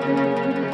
Música